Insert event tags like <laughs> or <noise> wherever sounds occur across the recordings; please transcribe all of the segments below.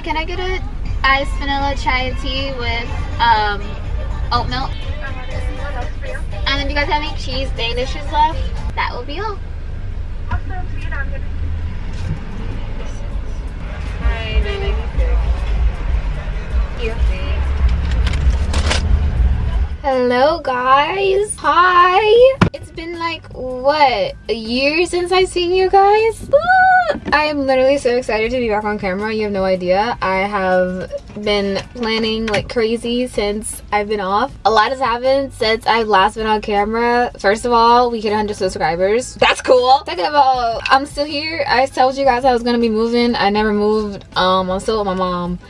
Hi, can I get a iced vanilla chai tea with um, oat milk? And then do you guys have any cheese danishes left? That will be all. Hello guys. Hi. It's been like what a year since I've seen you guys. I am literally so excited to be back on camera. You have no idea. I have been planning like crazy since I've been off. A lot has happened since I've last been on camera. First of all, we hit 100 subscribers. That's cool. Second of all, I'm still here. I told you guys I was gonna be moving. I never moved. Um, I'm still with my mom.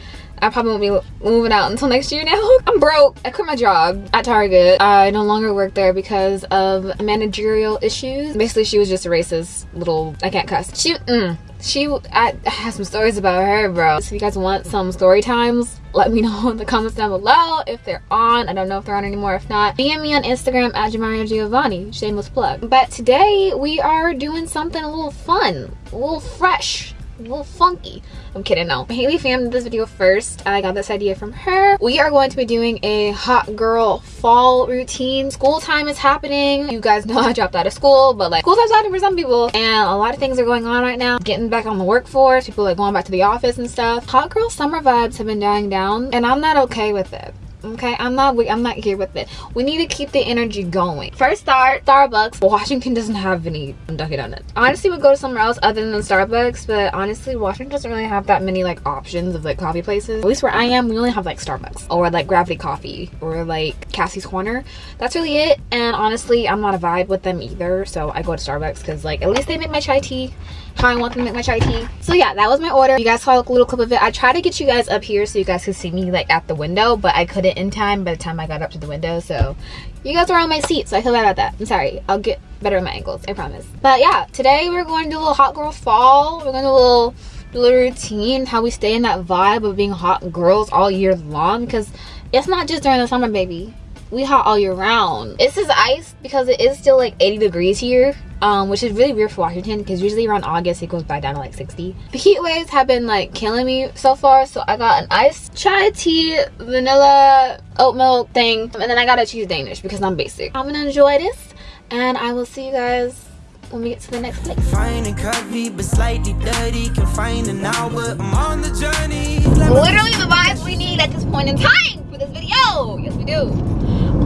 I probably won't be moving out until next year now. <laughs> I'm broke. I quit my job at Target. I no longer work there because of managerial issues. Basically, she was just a racist little, I can't cuss. She, mm, she, I, I have some stories about her, bro. So if you guys want some story times, let me <laughs> know in the comments down below if they're on. I don't know if they're on anymore. If not, DM me on Instagram at Jamaria Giovanni. Shameless plug. But today we are doing something a little fun, a little fresh a little funky. I'm kidding, no. Haley filmed this video first. I got this idea from her. We are going to be doing a hot girl fall routine. School time is happening. You guys know <laughs> I dropped out of school, but like school time's happening for some people and a lot of things are going on right now. Getting back on the workforce, people like going back to the office and stuff. Hot girl summer vibes have been dying down and I'm not okay with it okay i'm not i'm not here with it. We need to keep the energy going. First start starbucks. Washington doesn't have any dunkin donuts. Honestly would go to somewhere else other than starbucks but honestly washington doesn't really have that many like options of like coffee places. At least where i am we only have like starbucks or like gravity coffee or like cassie's corner. That's really it and honestly i'm not a vibe with them either so i go to starbucks because like at least they make my chai tea. How I want them to make my chai tea. So yeah, that was my order. You guys saw a little clip of it. I tried to get you guys up here so you guys could see me like at the window, but I couldn't in time by the time I got up to the window. So you guys were on my seat, so I feel bad about that. I'm sorry. I'll get better at my ankles, I promise. But yeah, today we're going to do a little hot girl fall. We're going to do a little, little routine, how we stay in that vibe of being hot girls all year long because it's not just during the summer, baby we hot all year round. This is ice because it is still like 80 degrees here um, which is really weird for Washington because usually around August it goes back down to like 60. The heat waves have been like killing me so far, so I got an iced chai tea, vanilla, oat milk thing, and then I got a cheese Danish because I'm basic. I'm gonna enjoy this, and I will see you guys when we get to the next place. Fine and curvy, but slightly dirty. Can find an hour. I'm on the journey. Literally the vibes we need at this point in time for this video. Yes, we do.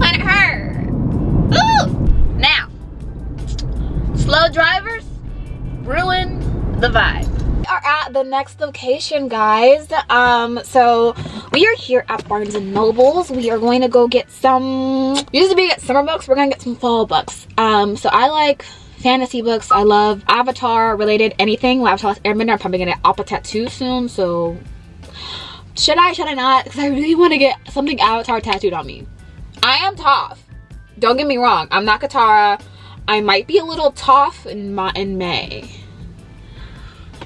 Planet her. Ooh. Now, slow drivers ruin the vibe. We are at the next location guys. Um so we are here at barnes and nobles. We are going to go get some usually we get summer books. We're gonna get some fall books. Um so i like fantasy books. I love avatar related anything. Well, avatar airbender. I'm probably gonna appa tattoo soon so should i should i not? Because i really want to get something avatar tattooed on me i am tough don't get me wrong i'm not katara I might be a little tough in my in May.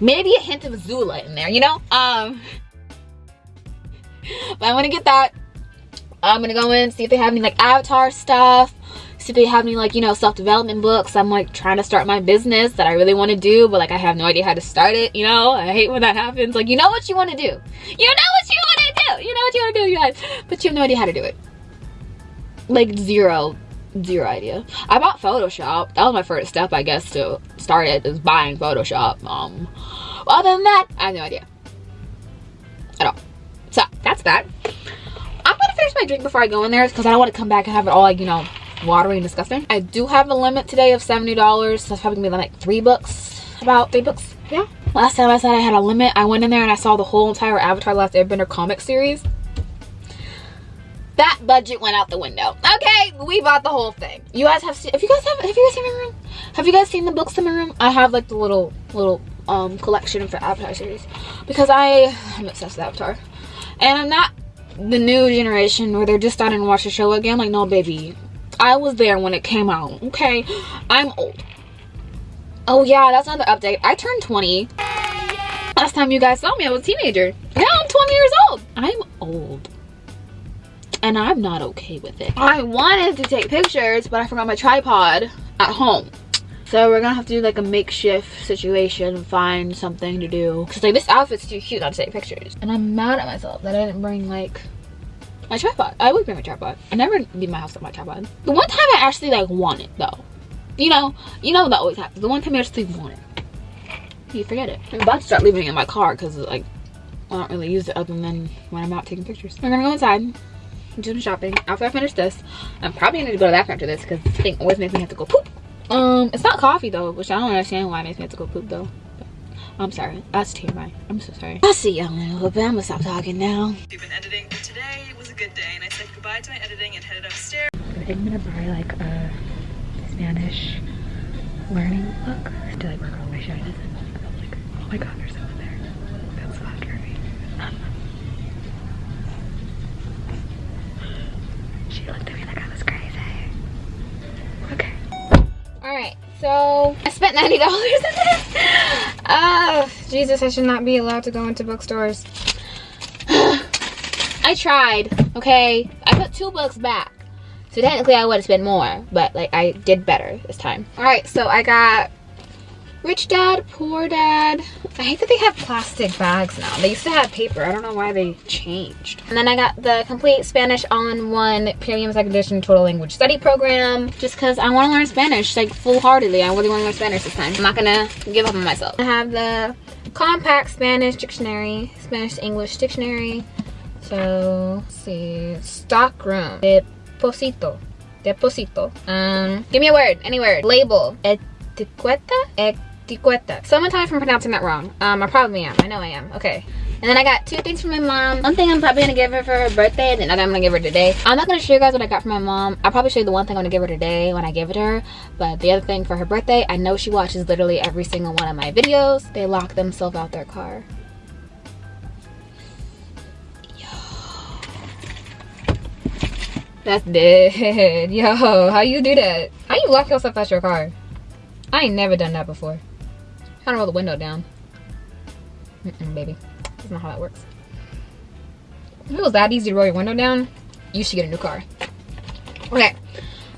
Maybe a hint of Azula in there, you know? Um but I'm gonna get that. I'm gonna go in, see if they have any like avatar stuff, see if they have any like, you know, self-development books. I'm like trying to start my business that I really want to do, but like I have no idea how to start it, you know? I hate when that happens. Like, you know what you want to do. You know what you want to do. You know what you want to do, you guys. But you have no idea how to do it. Like zero zero idea. I bought photoshop. That was my first step i guess to start it is buying photoshop um other than that i have no idea. At all. So that's that. I'm gonna finish my drink before i go in there because i don't want to come back and have it all like you know watery and disgusting. I do have a limit today of 70 dollars so that's probably gonna be like three books. About three books? Yeah. Last time i said i had a limit i went in there and i saw the whole entire avatar last airbender comic series that budget went out the window. Okay we bought the whole thing. You guys have seen if you guys have have you guys seen my room? Have you guys seen the books in my room? I have like the little little um collection for avatar series. Because i am obsessed with avatar. And i'm not the new generation where they're just starting to watch the show again. Like no baby. I was there when it came out okay? I'm old. Oh yeah that's another update. I turned 20 last time you guys saw me. I was a teenager. Now i'm 20 years old. I'm old and I'm not okay with it. I wanted to take pictures, but I forgot my tripod at home. So we're gonna have to do like a makeshift situation, and find something to do. Cause like this outfit's too cute not to take pictures. And I'm mad at myself that I didn't bring like my tripod. I would bring my tripod. I never leave my house with my tripod. The one time I actually like want it though. You know, you know that always happens. The one time I actually want it. You forget it. I'm about to start leaving it in my car because like I don't really use it other than when I'm out taking pictures. We're gonna go inside do some shopping after I finish this. I'm probably gonna go to the bathroom after this because this thing always makes me have to go poop. Um, it's not coffee though, which I don't understand why it makes me have to go poop though. I'm sorry. That's TMI. I'm so sorry. I'll see y'all in a little bit. I'm gonna stop talking now. We've been editing. Today was a good day, and I said goodbye to my editing and headed upstairs. I think I'm gonna buy like a Spanish learning book to like work on my shyness. And I'm like, oh my god, there's someone there. That's so scary. she looked at me like I was crazy. Okay. Alright, so I spent $90 in this. Oh, Jesus, I should not be allowed to go into bookstores. <sighs> I tried, okay? I put two books back. So technically I would have spent more, but like I did better this time. All right, so I got Rich Dad, Poor Dad. I hate that they have plastic bags now. They used to have paper. I don't know why they changed. And then I got the complete Spanish all-in-one premium second edition total language study program just because I want to learn Spanish like full-heartedly. I really want to learn Spanish this time. I'm not gonna give up on myself. I have the compact Spanish dictionary, Spanish English dictionary. So, see, stock room, deposito, deposito. Um, give me a word, any word. Label, etiqueta, etiqueta. Someone tell me if I'm pronouncing that wrong. Um, I probably am. I know I am. Okay. And then I got two things from my mom. One thing I'm probably gonna give her for her birthday, and another I'm gonna give her today. I'm not gonna show you guys what I got from my mom. I'll probably show you the one thing I'm gonna give her today when I give it to her. But the other thing for her birthday, I know she watches literally every single one of my videos. They lock themselves out their car. That's dead. <laughs> Yo, how you do that? How you lock yourself out your car? I ain't never done that before. Trying to roll the window down. Mm -mm, baby. That's not how that works. If it was that easy to roll your window down, you should get a new car. Okay,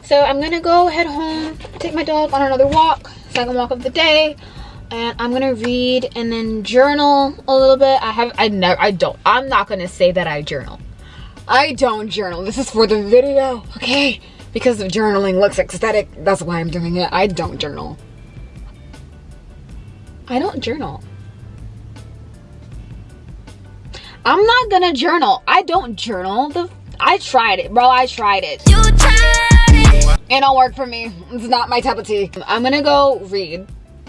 so I'm gonna go head home, take my dog on another walk, second walk of the day, and I'm gonna read and then journal a little bit. I have, I never, I don't, I'm not gonna say that I journal. I don't journal. This is for the video, okay? Because the journaling looks aesthetic, that's why I'm doing it. I don't journal. I don't journal. I'm not gonna journal. I don't journal. The I tried it, bro. I tried it. You tried it. It don't work for me. It's not my cup of tea. I'm gonna go read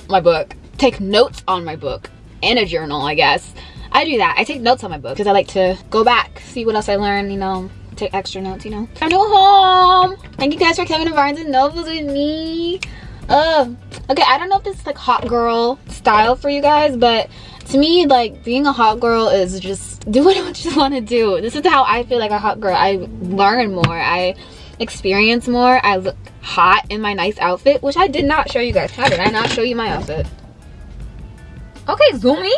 my book, take notes on my book, and a journal, I guess. I do that. I take notes on my book because I like to go back, see what else I learned, you know, take extra notes, you know. Time to go home. Thank you guys for coming to Barnes and Nobles with me. Uh, okay, I don't know if this is like hot girl style for you guys, but to me, like being a hot girl is just do <laughs> what you want to do. This is how I feel like a hot girl. I learn more. I experience more. I look hot in my nice outfit, which I did not show you guys. How did I not show you my outfit? Okay, zoom me.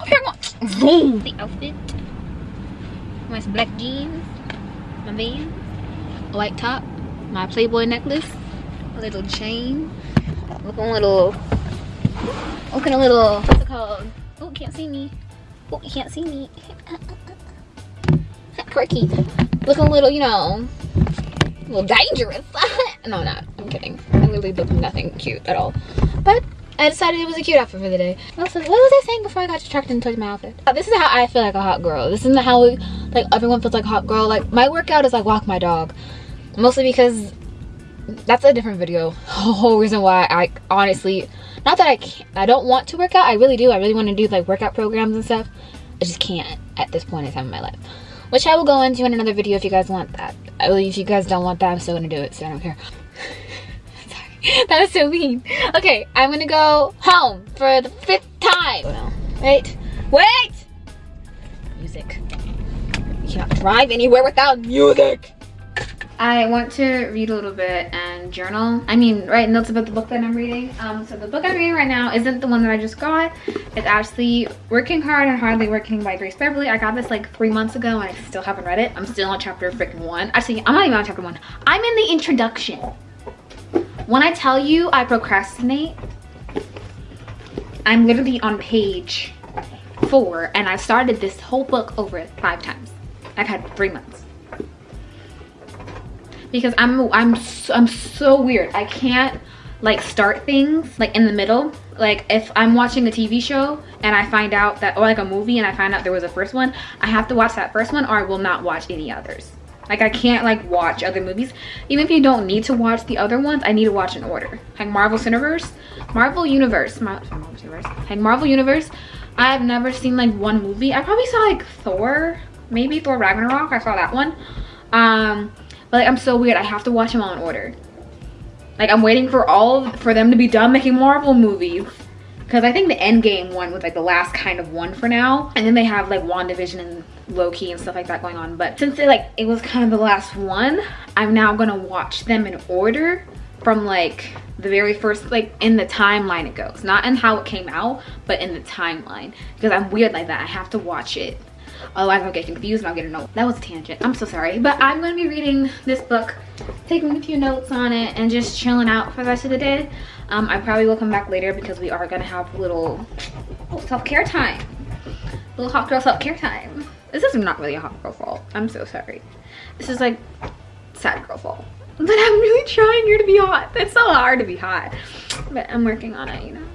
Okay, zoom the outfit. My black jeans, my a white top, my Playboy necklace, a little chain, looking a little, looking a little, what's it called? Oh, can't see me. Oh, you can't see me. <laughs> Quirky. Looking a little, you know, a little dangerous. <laughs> no, not. I'm kidding. I literally look nothing cute at all. But I decided it was a cute outfit for the day. What was, what was I saying before I got distracted and touched my outfit? Uh, this is how I feel like a hot girl. This isn't how like everyone feels like a hot girl. Like my workout is like walk my dog. Mostly because that's a different video. The <laughs> whole reason why I honestly, not that I can't, I don't want to work out. I really do. I really want to do like workout programs and stuff. I just can't at this point in time in my life. Which I will go into in another video if you guys want that. If you guys don't want that, I'm still gonna do it, so I don't care. <laughs> <laughs> that was so mean. Okay, I'm gonna go home for the fifth time. Oh, Wait, wait! Music. You cannot drive anywhere without music. I want to read a little bit and journal. I mean, write notes about the book that I'm reading. Um, so the book I'm reading right now isn't the one that I just got. It's actually Working Hard and Hardly Working by Grace Beverley. I got this like three months ago and I still haven't read it. I'm still on chapter freaking one. Actually, I'm not even on chapter one. I'm in the introduction. When I tell you I procrastinate, I'm literally on page four and I've started this whole book over five times. I've had three months. Because I'm I'm so, I'm so weird. I can't like start things like in the middle. Like if I'm watching a TV show and I find out that or like a movie and I find out there was a first one, I have to watch that first one or I will not watch any others. Like I can't like watch other movies. Even if you don't need to watch the other ones, I need to watch in order. Like Marvel Universe, Marvel Universe, Marvel Universe, like Marvel Universe. I've never seen like one movie. I probably saw like Thor, maybe Thor Ragnarok. I saw that one. Um, but like I'm so weird. I have to watch them all in order. Like I'm waiting for all for them to be done making Marvel movies. Because I think the Endgame one was like the last kind of one for now. And then they have like WandaVision and Loki and stuff like that going on. But since they like it was kind of the last one, I'm now gonna watch them in order from like the very first like in the timeline it goes not in how it came out but in the timeline because i'm weird like that i have to watch it otherwise i'll get confused and i'll get a note. That was a tangent. I'm so sorry but i'm going to be reading this book taking a few notes on it and just chilling out for the rest of the day. Um, i probably will come back later because we are going to have a little oh, self-care time. Little hot girl self-care time. This is not really a hot girl fault. I'm so sorry. This is like sad girl fault. But i'm really trying here to be hot. It's so hard to be hot. But i'm working on it you know.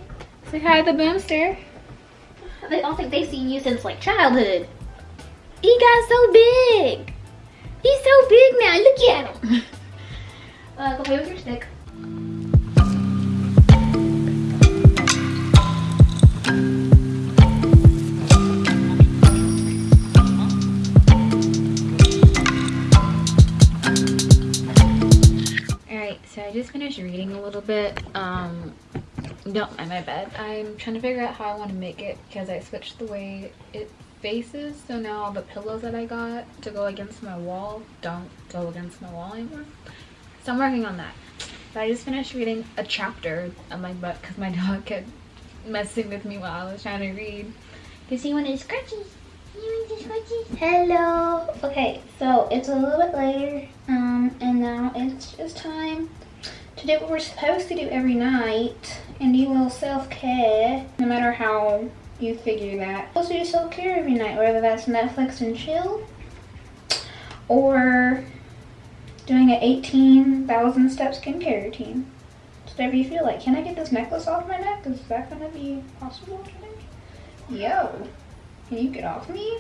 Say hi to the boomster. They don't think they've seen you since like childhood. He got so big. He's so big now. Look at him. <laughs> Uh, go play with your stick. Alright, so I just finished reading a little bit. Um, don't mind my bed. I'm trying to figure out how I want to make it because I switched the way it faces. So now all the pillows that I got to go against my wall don't go against my wall anymore. So I'm working on that. But I just finished reading a chapter on my butt because my <laughs> dog kept messing with me while I was trying to read. Because he wanted scratchies. He wanted scratchies. Hello. Okay, so it's a little bit later. Um, and now it's just time to do what we're supposed to do every night and do a little self-care no matter how you figure that. Also do self-care every night whether that's netflix and chill or doing an 18,000 step skincare routine. It's whatever you feel like. Can i get this necklace off my neck? Is that gonna be possible today? Yo can you get off me?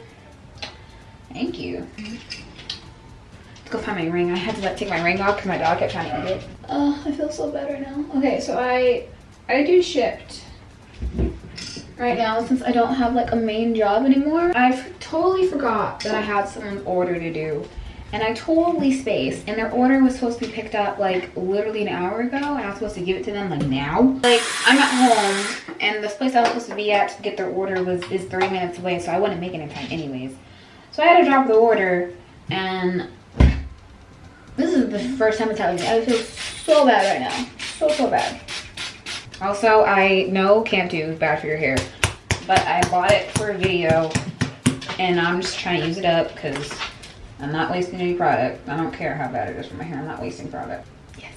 Thank you. Let's go find my ring. I had to like take my ring off because my dog kept trying to eat it. Oh, I feel so better now. Okay, so I I do Shipt right now since I don't have like a main job anymore. I totally forgot that I had someone's order to do. And I totally spaced. And their order was supposed to be picked up like literally an hour ago. And I was supposed to give it to them like now. Like I'm at home and this place I was supposed to be at to get their order was is three minutes away. So I wouldn't make it in time anyways. So I had to drop the order and this is the first time it's happening. I feel so bad right now. So, so bad. Also, I know 2 is bad for your hair, but I bought it for a video, and I'm just trying to use it up because I'm not wasting any product. I don't care how bad it is for my hair. I'm not wasting product. Yes.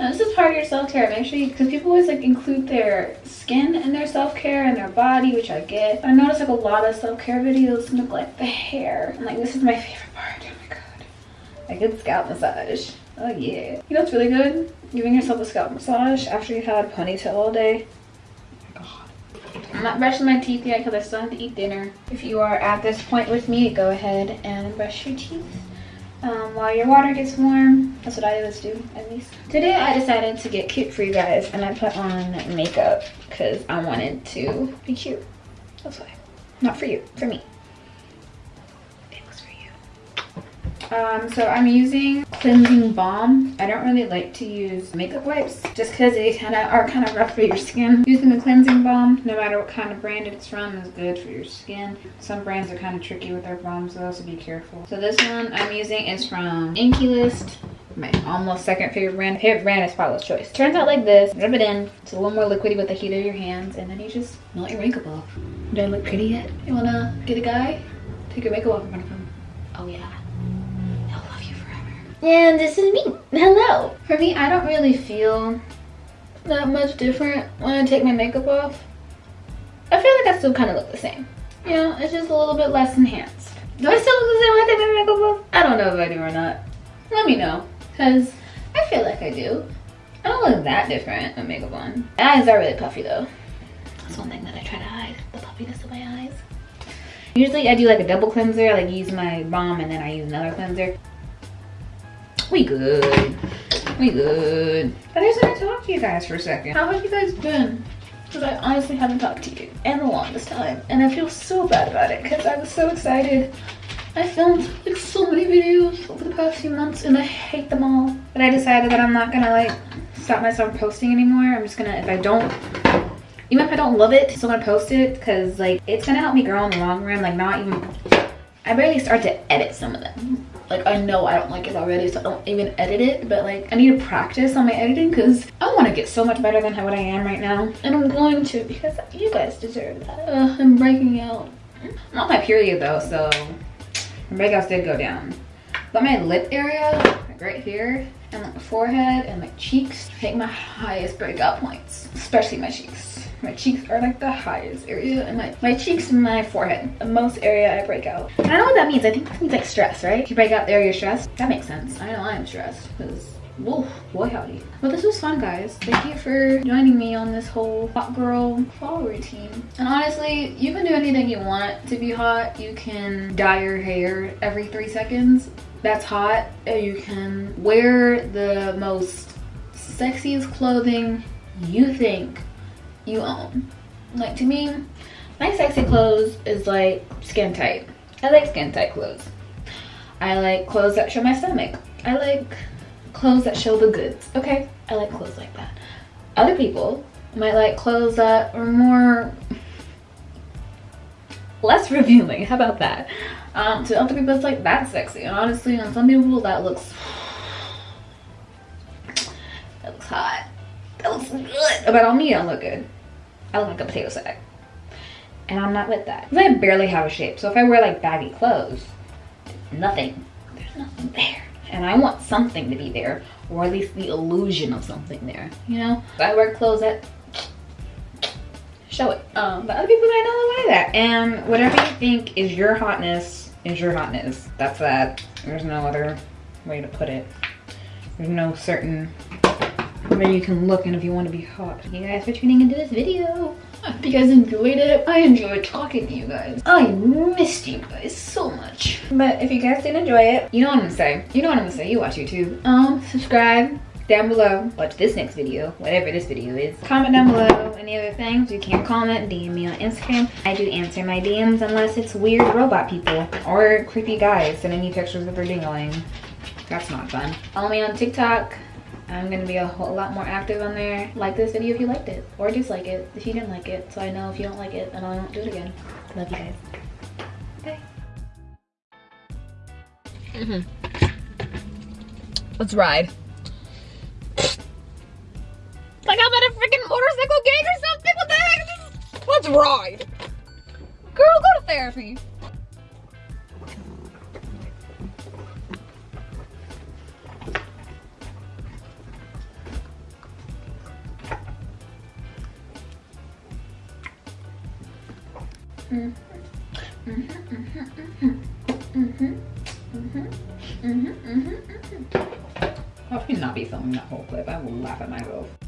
Now, this is part of your self-care. Make sure you, because people always like include their skin in their self-care and their body, which I get. I notice like a lot of self-care videos neglect the hair. And like, this is my favorite part. Oh my god a good scalp massage. Oh yeah. You know what's really good? Giving yourself a scalp massage after you've had ponytail all day. God. I'm not brushing my teeth yet because I still have to eat dinner. If you are at this point with me, go ahead and brush your teeth. Um, while your water gets warm. That's what I always do, at least. Today I decided to get cute for you guys and I put on makeup because I wanted to be cute. That's why. Not for you, for me. Um, so I'm using cleansing balm. I don't really like to use makeup wipes just because they kind of are kind of rough for your skin. Using the cleansing balm, no matter what kind of brand it's from, is good for your skin. Some brands are kind of tricky with their balms though, so be careful. So this one I'm using is from Inkey List my almost second favorite brand. Favorite brand is Paula's Choice. Turns out like this, rub it in. It's a little more liquidy with the heat of your hands, and then you just melt your makeup off. Do I look pretty yet? You wanna get a guy? Take your makeup off in front of him. Oh yeah. And this is me. Hello. For me, I don't really feel that much different when I take my makeup off. I feel like I still kind of look the same. You know, it's just a little bit less enhanced. Do I still look the same when I take my makeup off? I don't know if I do or not. Let me know, because I feel like I do. I don't look that different with makeup on. My eyes are really puffy though. That's one thing that I try to hide, the puffiness of my eyes. Usually I do like a double cleanser, I like use my balm and then I use another cleanser. We good. We good. I just want to talk to you guys for a second. How have you guys been? Because I honestly haven't talked to you in the longest time. And I feel so bad about it because I was so excited. I filmed like so many videos over the past few months and I hate them all. But I decided that I'm not gonna like stop myself posting anymore. I'm just gonna, if I don't even if I don't love it, still gonna post it because like it's gonna help me grow in the long run. Like not even, I barely start to edit some of them. Like I know I don't like it already, so I don't even edit it. But like I need to practice on my editing because I want to get so much better than how what I am right now, and I'm going to because you guys deserve that. Uh, I'm breaking out. I'm on my period though, so my breakouts did go down. But my lip area, like right here, and like my forehead and my cheeks, think my highest breakout points, especially my cheeks. My cheeks are like the highest area and my, my cheeks and my forehead, the most area I break out. I don't know what that means. I think that means like stress, right? If you break out there, you're stressed. That makes sense. I know I'm stressed because Whoa, boy howdy. But this was fun, guys. Thank you for joining me on this whole hot girl fall routine. And honestly, you can do anything you want to be hot. You can dye your hair every three seconds. That's hot. You can wear the most sexiest clothing you think you own. Like to me, my sexy clothes is like skin tight. I like skin tight clothes. I like clothes that show my stomach. I like clothes that show the goods. Okay, I like clothes like that. Other people might like clothes that are more less <laughs> revealing. How about that? Um, to other people, it's like that's sexy. And honestly, on some people, that looks <sighs> that looks hot. That looks good. But on me, I look good. I look like a potato sack. And I'm not with that. I barely have a shape. So if I wear like baggy clothes, nothing. There's nothing there. And I want something to be there. Or at least the illusion of something there. You know? If I wear clothes that <sniffs> show it. Um, but other people might not like that. And whatever you think is your hotness is your hotness. That's that. There's no other way to put it. There's no certain where you can look and if you want to be hot. Thank you guys for tuning into this video. I hope you guys enjoyed it. I enjoyed talking to you guys. I missed you guys so much. But if you guys did enjoy it, you know what I'm gonna say. You know what I'm gonna say. You watch YouTube. Um, subscribe down below. Watch this next video, whatever this video is. Comment down below any other things. You can comment, DM me on Instagram. I do answer my DMs unless it's weird robot people or creepy guys sending me pictures of their dingling. That's not fun. Follow me on TikTok. I'm gonna be a whole lot more active on there. Like this video if you liked it, or dislike it if you didn't like it, so I know if you don't like it and I won't do it again. Love you guys. Bye. Mm -hmm. Let's ride. Like I'm at a freaking motorcycle gang or something? What the heck? Let's ride. Girl, go to therapy. Clip. I will laugh at myself.